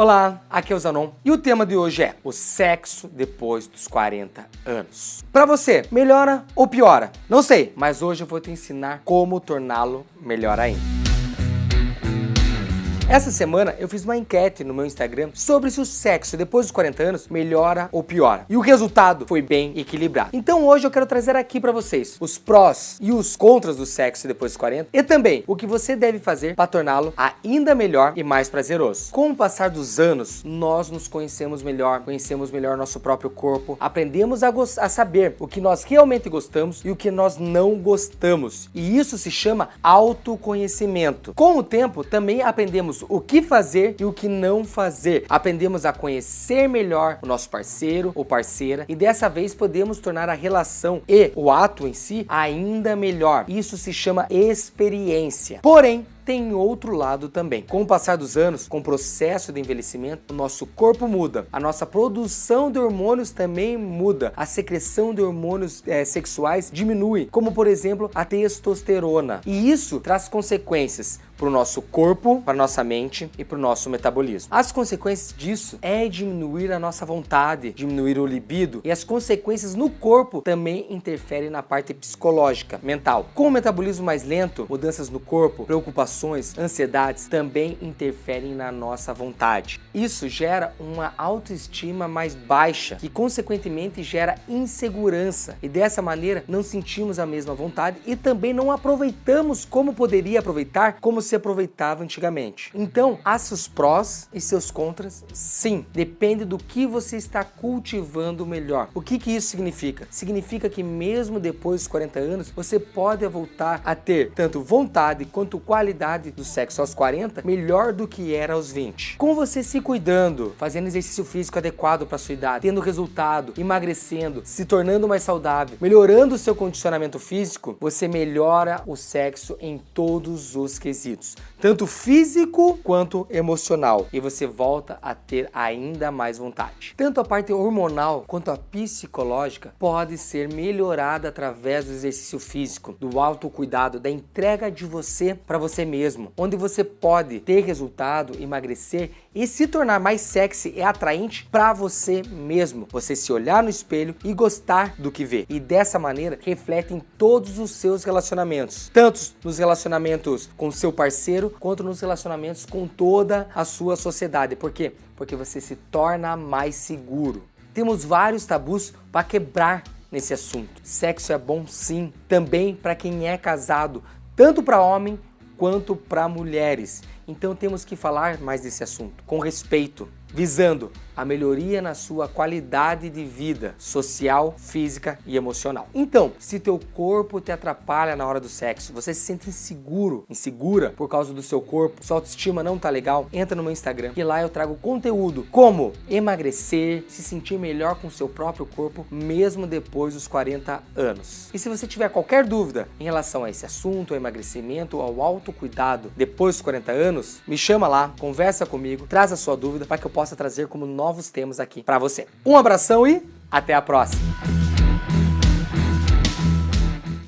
Olá, aqui é o Zanon e o tema de hoje é o sexo depois dos 40 anos. Para você, melhora ou piora? Não sei, mas hoje eu vou te ensinar como torná-lo melhor ainda. Essa semana eu fiz uma enquete no meu Instagram sobre se o sexo depois dos 40 anos melhora ou piora. E o resultado foi bem equilibrado. Então hoje eu quero trazer aqui para vocês os prós e os contras do sexo depois dos 40 e também o que você deve fazer para torná-lo ainda melhor e mais prazeroso. Com o passar dos anos, nós nos conhecemos melhor, conhecemos melhor nosso próprio corpo, aprendemos a, a saber o que nós realmente gostamos e o que nós não gostamos. E isso se chama autoconhecimento. Com o tempo, também aprendemos o que fazer e o que não fazer. Aprendemos a conhecer melhor o nosso parceiro ou parceira e dessa vez podemos tornar a relação e o ato em si ainda melhor. Isso se chama experiência. Porém, tem outro lado também. Com o passar dos anos, com o processo de envelhecimento, o nosso corpo muda, a nossa produção de hormônios também muda, a secreção de hormônios é, sexuais diminui, como por exemplo a testosterona. E isso traz consequências para o nosso corpo, para nossa mente e para o nosso metabolismo. As consequências disso é diminuir a nossa vontade, diminuir o libido e as consequências no corpo também interferem na parte psicológica, mental. Com o metabolismo mais lento, mudanças no corpo, preocupações ansiedades também interferem na nossa vontade. Isso gera uma autoestima mais baixa, que consequentemente gera insegurança e dessa maneira não sentimos a mesma vontade e também não aproveitamos como poderia aproveitar, como se aproveitava antigamente. Então, há seus prós e seus contras? Sim, depende do que você está cultivando melhor. O que, que isso significa? Significa que mesmo depois dos 40 anos, você pode voltar a ter tanto vontade quanto qualidade qualidade do sexo aos 40 melhor do que era aos 20. Com você se cuidando, fazendo exercício físico adequado para sua idade, tendo resultado, emagrecendo, se tornando mais saudável, melhorando o seu condicionamento físico, você melhora o sexo em todos os quesitos, tanto físico quanto emocional, e você volta a ter ainda mais vontade. Tanto a parte hormonal quanto a psicológica pode ser melhorada através do exercício físico, do autocuidado, da entrega de você para você mesmo mesmo, onde você pode ter resultado, emagrecer e se tornar mais sexy e atraente para você mesmo. Você se olhar no espelho e gostar do que vê. E dessa maneira reflete em todos os seus relacionamentos, tanto nos relacionamentos com seu parceiro quanto nos relacionamentos com toda a sua sociedade. Por quê? Porque você se torna mais seguro. Temos vários tabus para quebrar nesse assunto. Sexo é bom sim, também para quem é casado, tanto para homem quanto para mulheres. Então temos que falar mais desse assunto, com respeito, visando a melhoria na sua qualidade de vida social, física e emocional. Então, se teu corpo te atrapalha na hora do sexo, você se sente inseguro, insegura por causa do seu corpo, sua autoestima não tá legal, entra no meu Instagram que lá eu trago conteúdo como emagrecer, se sentir melhor com seu próprio corpo mesmo depois dos 40 anos. E se você tiver qualquer dúvida em relação a esse assunto, ao emagrecimento, ao autocuidado depois dos 40 anos, me chama lá, conversa comigo, traz a sua dúvida para que eu possa trazer como novos temas aqui para você. Um abração e até a próxima!